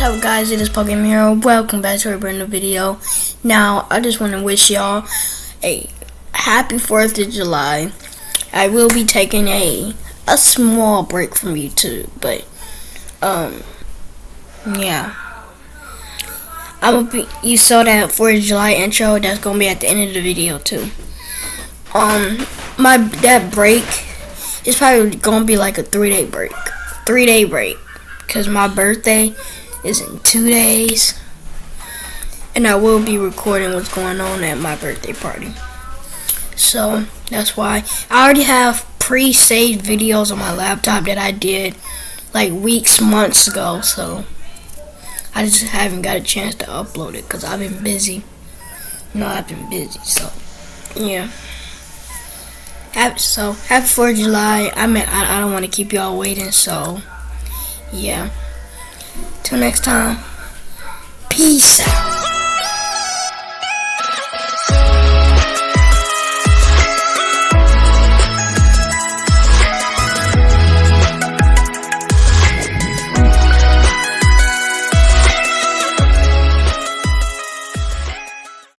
what's up guys, it is Pokemon Hero. Welcome back to a brand new video. Now, I just want to wish y'all a happy 4th of July. I will be taking a a small break from YouTube, but um yeah. I'm be you saw that 4th of July intro, that's gonna be at the end of the video too. Um my that break is probably gonna be like a three day break. Three day break. Cause my birthday is in two days. And I will be recording what's going on at my birthday party. So that's why I already have pre-saved videos on my laptop that I did like weeks, months ago. So I just haven't got a chance to upload it because I've been busy. No, I've been busy. So yeah. So happy 4th of July. I mean, I don't want to keep y'all waiting. So yeah. Till next time. Peace out.